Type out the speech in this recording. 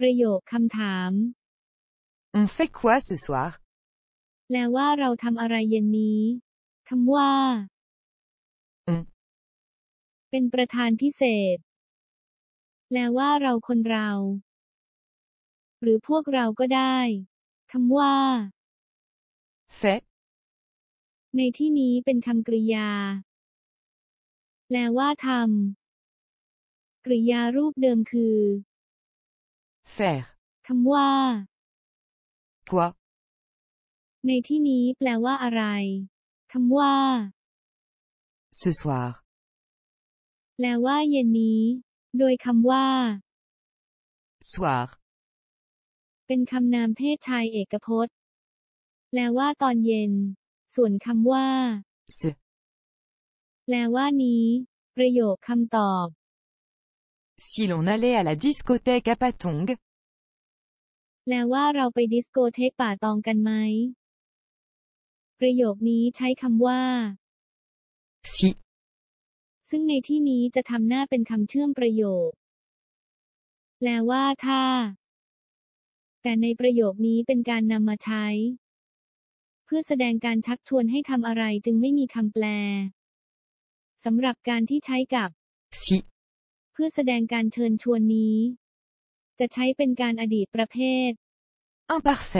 ประโยคคำถาม On fait quoi ce soir แปลว่าเราทำอะไรเย็นนี้คำว่าอืมเป็นประธานพิเศษ แปลว่าเราคนเรา หรือพวกเราก็ได้คำว่า Fait ในที่นี้เป็นคำกริยา แปลว่าทำกริยารูปเดิมคือ Faire คำว่า Quoi ในที่นี้แปลว่าอะไรคำว่า Ce soir แปลว่าเย็นนี้ โดยคำว่า Soir เป็นคำนามเพศชายเอกพจน์ แปลว่าตอนเย็น ส่วนคำว่า Ce แปลว่านี้ ประโยคคำตอบ Si l'on allait à la discothèque à Patong แปลว่าเราไปดิสโกเทกป่าตองกันไหม ประโยคนี้ใช้คำว่า Si ซึ่งในที่นี้จะทำหน้าเป็นคำเชื่อมประโยค แปลว่าถ้า แต่ในประโยคนี้เป็นการนำมาใช้ เพื่อแสดงการชักชวนให้ทำอะไรจึงไม่มีคำแปลสำหรับการที่ใช้กับ Si เพื่อแสดงการเชิญชวนนี้ จะใช้เป็นการอดีตประเภท Imparfait